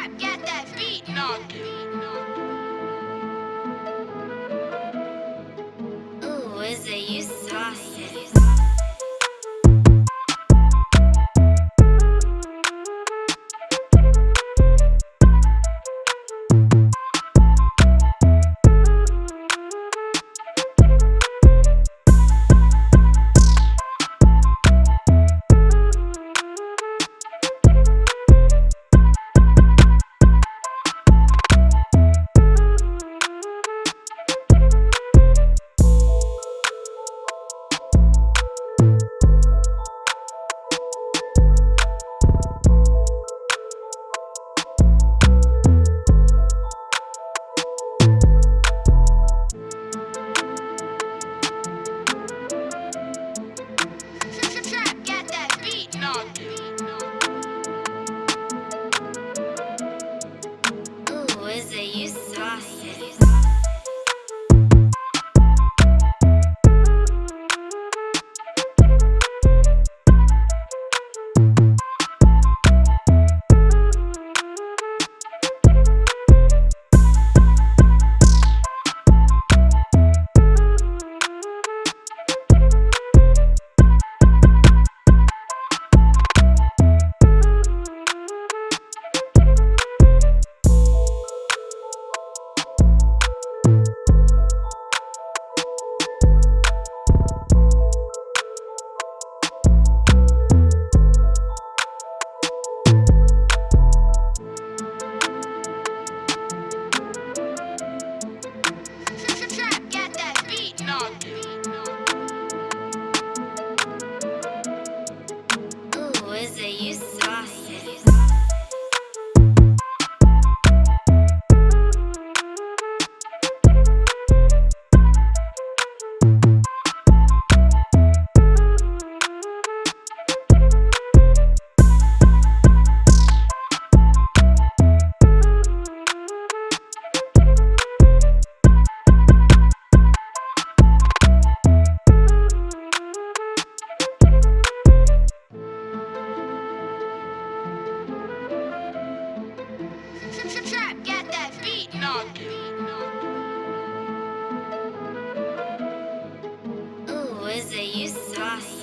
Trap, get that beat. Ooh, is it you saucy? Is it you saucy? knocking. Ooh, you saucy.